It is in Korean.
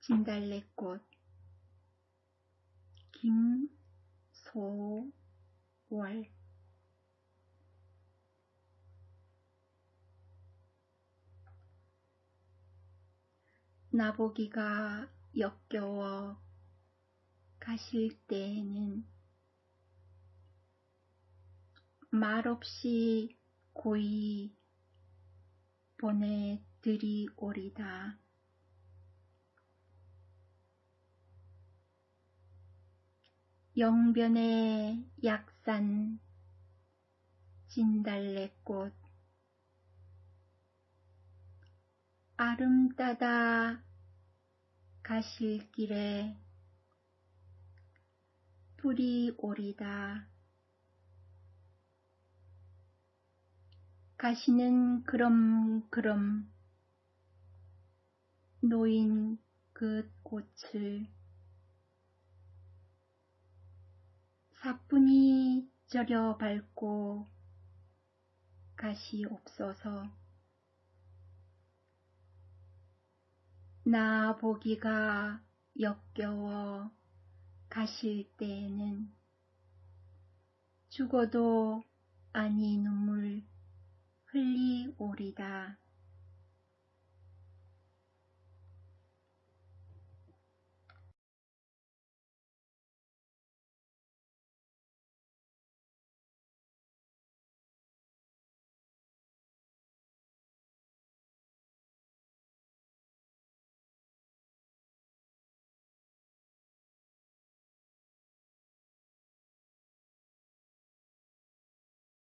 진달래꽃 김소월 나보기가 역겨워 가실 때에는 말없이 고이 보내드리오리다. 영변의 약산 진달래꽃 아름따다 가실 길에 불이 오리다. 가시는 그럼 그럼 노인 그 꽃을 사뿐히 저려 밟고 가시옵소서. 나 보기가 역겨워 가실 때에는 죽어도 아니 눈물 흘리오리다.